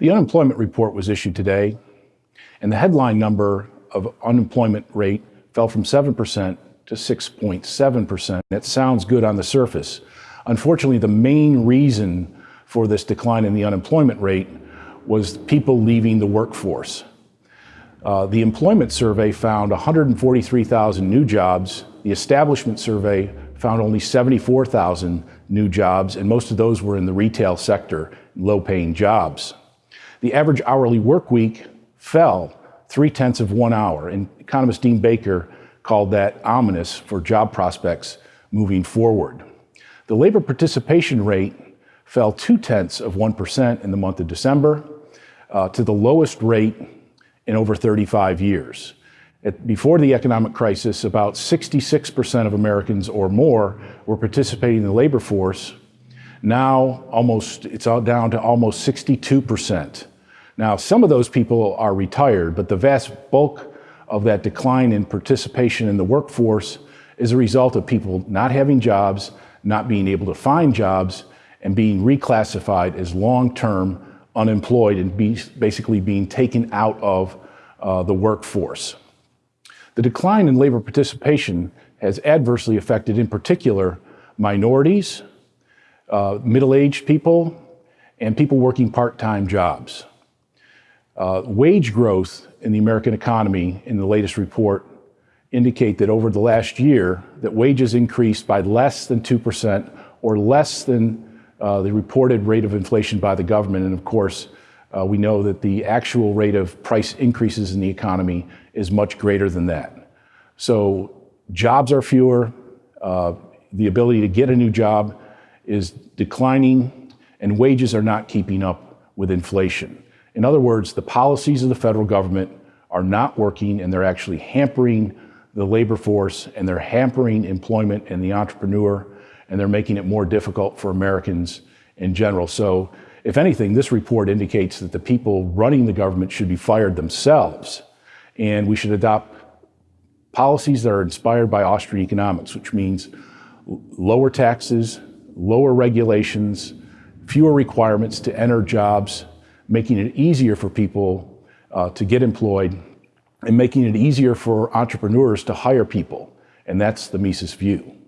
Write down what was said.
The unemployment report was issued today, and the headline number of unemployment rate fell from 7% to 6.7%. That sounds good on the surface. Unfortunately, the main reason for this decline in the unemployment rate was people leaving the workforce. Uh, the employment survey found 143,000 new jobs. The establishment survey found only 74,000 new jobs, and most of those were in the retail sector, low paying jobs. The average hourly work week fell three tenths of one hour, and economist Dean Baker called that ominous for job prospects moving forward. The labor participation rate fell two tenths of 1% in the month of December uh, to the lowest rate in over 35 years. At, before the economic crisis, about 66% of Americans or more were participating in the labor force. Now, almost it's down to almost 62%. Now, some of those people are retired, but the vast bulk of that decline in participation in the workforce is a result of people not having jobs, not being able to find jobs, and being reclassified as long-term unemployed and be, basically being taken out of uh, the workforce. The decline in labor participation has adversely affected, in particular, minorities, uh, middle-aged people, and people working part-time jobs. Uh, wage growth in the American economy in the latest report indicate that over the last year that wages increased by less than 2% or less than uh, the reported rate of inflation by the government. And of course, uh, we know that the actual rate of price increases in the economy is much greater than that. So jobs are fewer, uh, the ability to get a new job is declining, and wages are not keeping up with inflation. In other words, the policies of the federal government are not working and they're actually hampering the labor force and they're hampering employment and the entrepreneur and they're making it more difficult for Americans in general. So if anything, this report indicates that the people running the government should be fired themselves and we should adopt policies that are inspired by Austrian economics, which means lower taxes, lower regulations, fewer requirements to enter jobs, making it easier for people uh, to get employed and making it easier for entrepreneurs to hire people. And that's the Mises view.